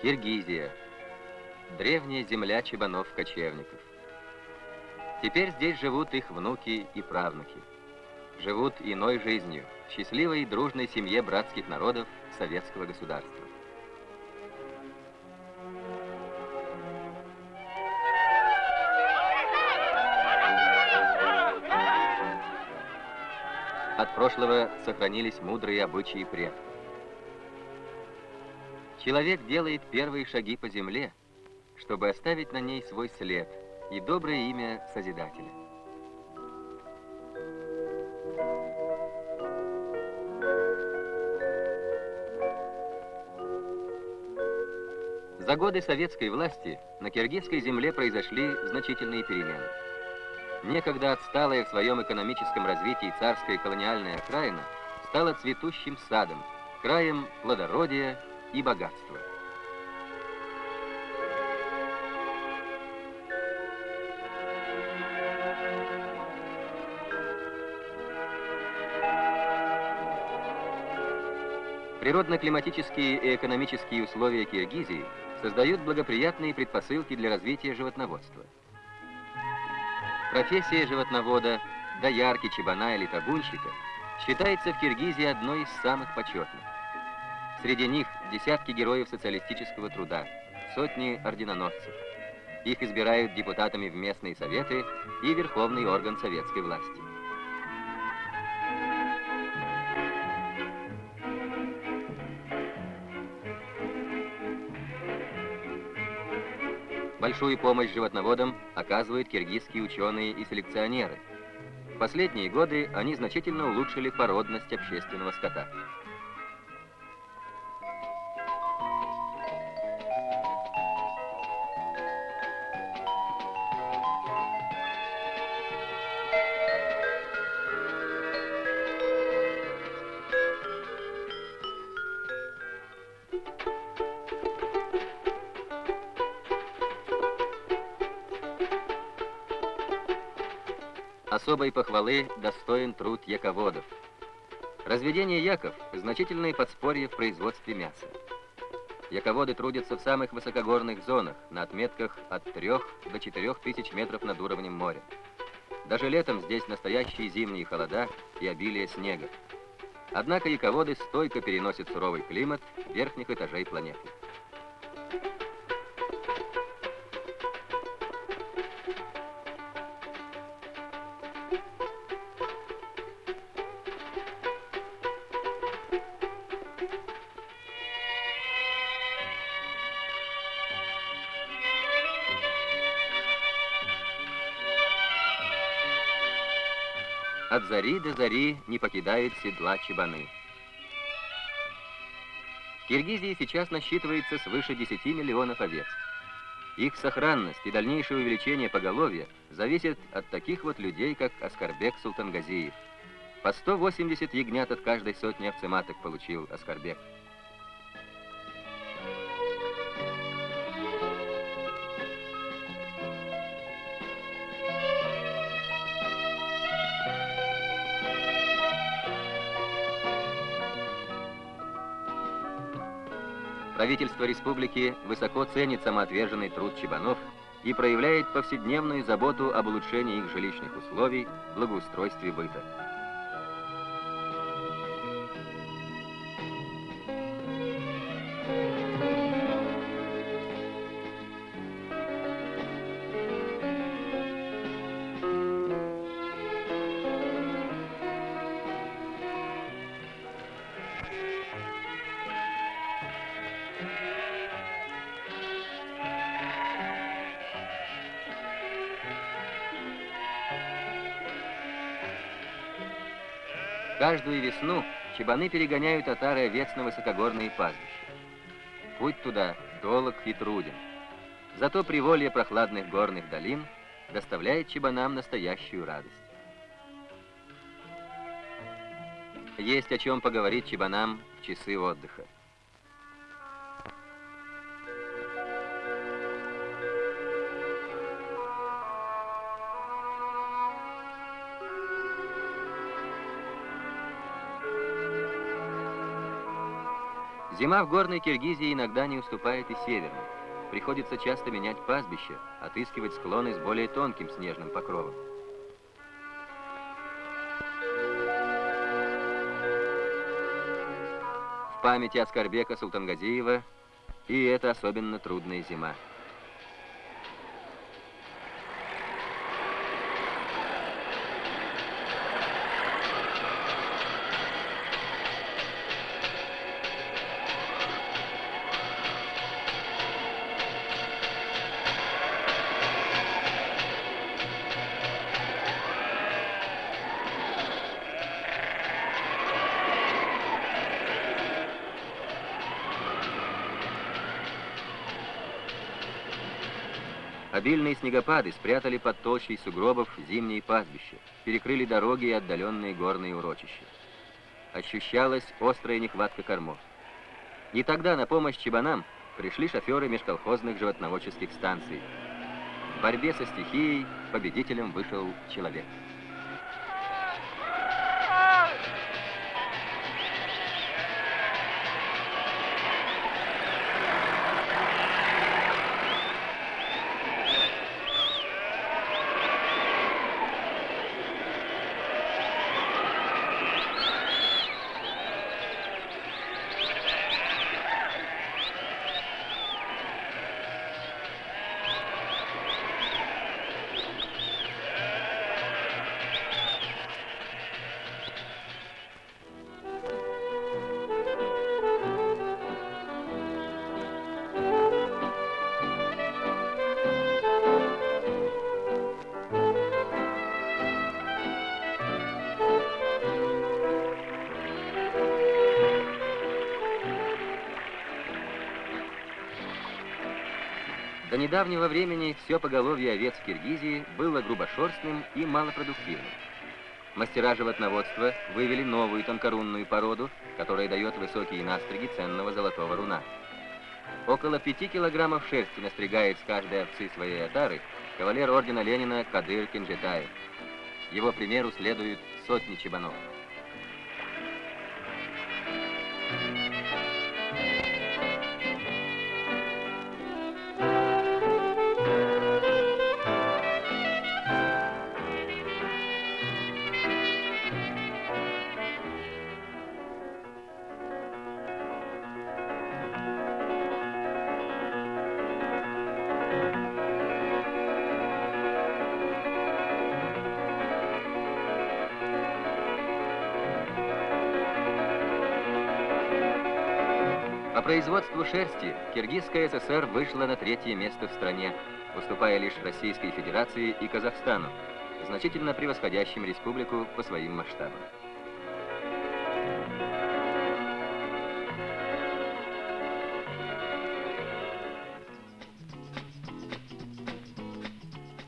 Киргизия. Древняя земля чебанов-кочевников. Теперь здесь живут их внуки и правнуки. Живут иной жизнью, в счастливой и дружной семье братских народов советского государства. От прошлого сохранились мудрые обычаи предков. Человек делает первые шаги по земле, чтобы оставить на ней свой след и доброе имя Созидателя. За годы советской власти на киргизской земле произошли значительные перемены. Некогда отсталая в своем экономическом развитии царская колониальная окраина стала цветущим садом, краем плодородия и богатства. Природно-климатические и экономические условия Киргизии создают благоприятные предпосылки для развития животноводства. Профессия животновода, доярки, чебана или табунщика считается в Киргизии одной из самых почетных. Среди них десятки героев социалистического труда, сотни орденоносцев. Их избирают депутатами в местные советы и верховный орган советской власти. Большую помощь животноводам оказывают киргизские ученые и селекционеры. В последние годы они значительно улучшили породность общественного скота. Особой похвалы достоин труд яководов. Разведение яков – значительное подспорье в производстве мяса. Яководы трудятся в самых высокогорных зонах, на отметках от 3 до 4 тысяч метров над уровнем моря. Даже летом здесь настоящие зимние холода и обилие снега. Однако яководы стойко переносят суровый климат верхних этажей планеты. От зари до зари не покидают седла чебаны. В Киргизии сейчас насчитывается свыше 10 миллионов овец. Их сохранность и дальнейшее увеличение поголовья зависят от таких вот людей, как Аскарбек Султангазиев. По 180 ягнят от каждой сотни овцематок получил Аскарбек. Правительство республики высоко ценит самоотверженный труд чебанов и проявляет повседневную заботу об улучшении их жилищных условий, благоустройстве быта. Каждую весну чебаны перегоняют отары овец на высокогорные пастбища. Путь туда долг и труден. Зато приволье прохладных горных долин доставляет чебанам настоящую радость. Есть о чем поговорить чебанам в часы отдыха. Зима в горной Киргизии иногда не уступает и северной. Приходится часто менять пастбище, отыскивать склоны с более тонким снежным покровом. В памяти Аскарбека Султангазиева и это особенно трудная зима. Обильные снегопады спрятали под толщей сугробов зимние пастбища, перекрыли дороги и отдаленные горные урочища. Ощущалась острая нехватка кормов. И тогда на помощь чебанам пришли шоферы межколхозных животноводческих станций. В борьбе со стихией победителем вышел человек. Недавнего времени все поголовье овец в Киргизии было грубошерстным и малопродуктивным. Мастера животноводства вывели новую тонкорунную породу, которая дает высокие настриги ценного золотого руна. Около пяти килограммов шерсти настригает с каждой овцы своей отары кавалер ордена Ленина Кадыр Кинжетаев. Его примеру следуют сотни чебанов. По производству шерсти Киргизская ССР вышла на третье место в стране, уступая лишь Российской Федерации и Казахстану, значительно превосходящим республику по своим масштабам.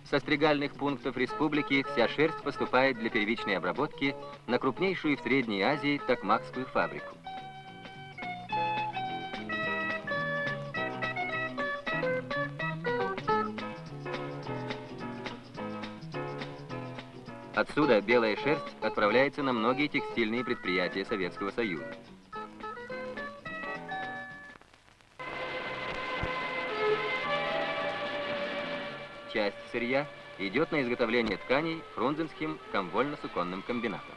Со стригальных пунктов республики вся шерсть поступает для первичной обработки на крупнейшую в Средней Азии Токмакскую фабрику. Отсюда белая шерсть отправляется на многие текстильные предприятия Советского Союза. Часть сырья идет на изготовление тканей Фрунзенским комвольно-суконным комбинатом.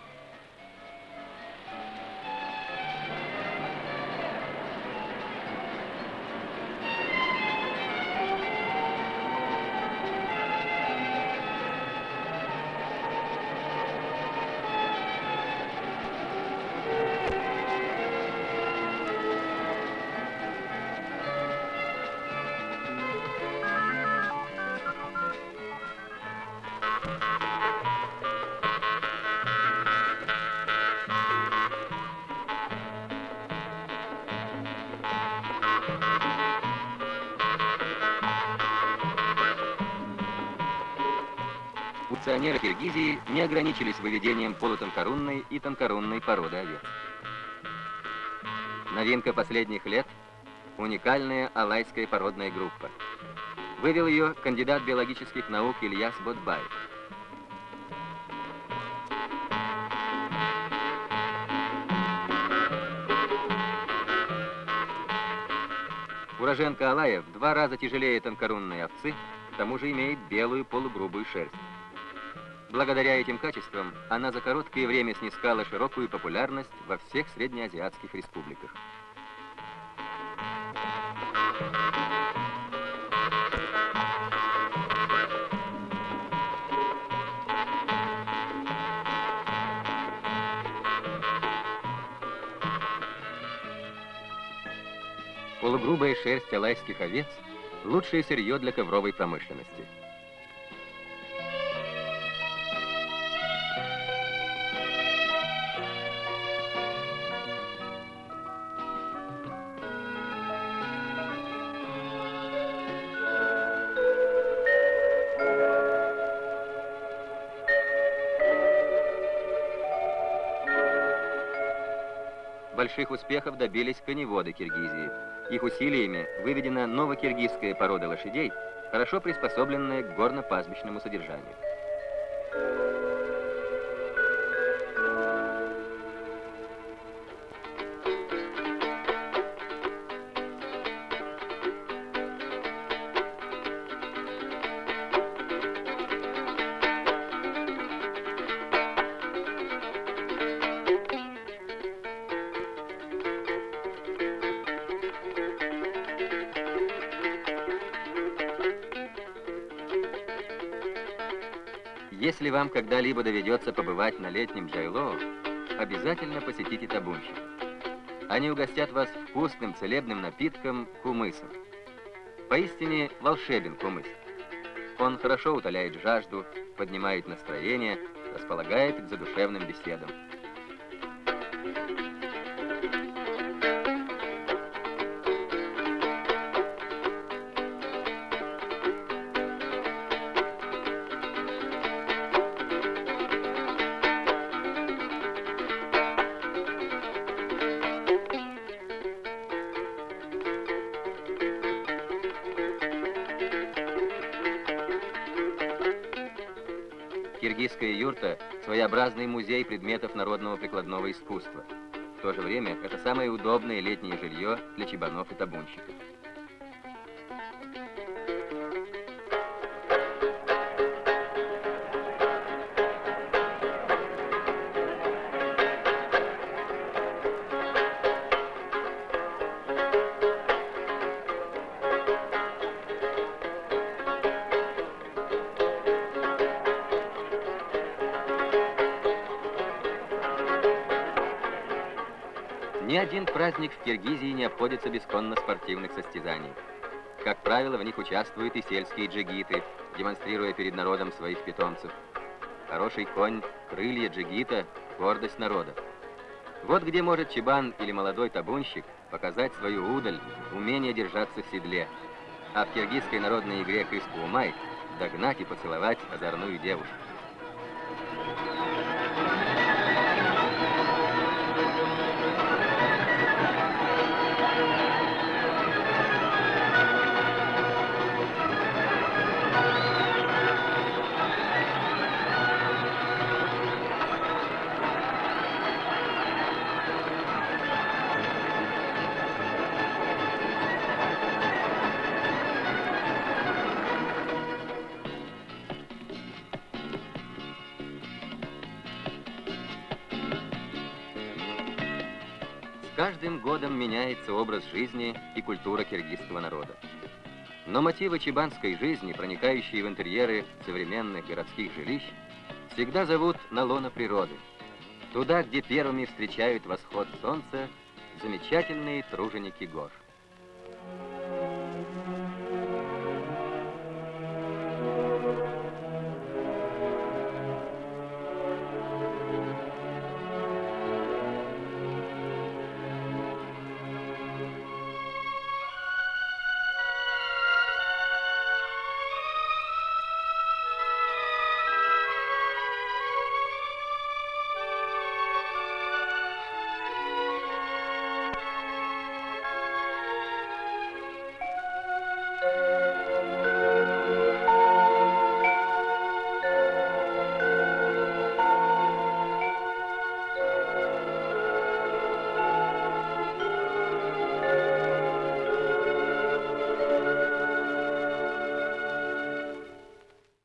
Функционеры Киргизии не ограничились выведением полутонкорунной и тонкорунной породы овец. Новинка последних лет – уникальная алайская породная группа. Вывел ее кандидат биологических наук Ильяс Ботбаев. Уроженка Алая в два раза тяжелее тонкорунной овцы, к тому же имеет белую полугрубую шерсть. Благодаря этим качествам она за короткое время снискала широкую популярность во всех среднеазиатских республиках. Полугрубая шерсть алайских овец – лучшее сырье для ковровой промышленности. Больших успехов добились коневоды Киргизии. Их усилиями выведена новокиргизская порода лошадей, хорошо приспособленная к горно-пастбищному содержанию. Если вам когда-либо доведется побывать на летнем Джайлоу, обязательно посетите табунщик. Они угостят вас вкусным целебным напитком кумысом. Поистине волшебен кумыс. Он хорошо утоляет жажду, поднимает настроение, располагает к задушевным беседам. Киргизская юрта – своеобразный музей предметов народного прикладного искусства. В то же время это самое удобное летнее жилье для чебанов и табунщиков. Один праздник в Киргизии не обходится без конно-спортивных состязаний. Как правило, в них участвуют и сельские джигиты, демонстрируя перед народом своих питомцев. Хороший конь, крылья джигита, гордость народа. Вот где может чебан или молодой табунщик показать свою удаль, умение держаться в седле. А в киргизской народной игре «Кыскуумай» догнать и поцеловать озорную девушку. Каждым годом меняется образ жизни и культура киргизского народа. Но мотивы чебанской жизни, проникающие в интерьеры современных городских жилищ, всегда зовут на лоно природы. Туда, где первыми встречают восход солнца замечательные труженики гор.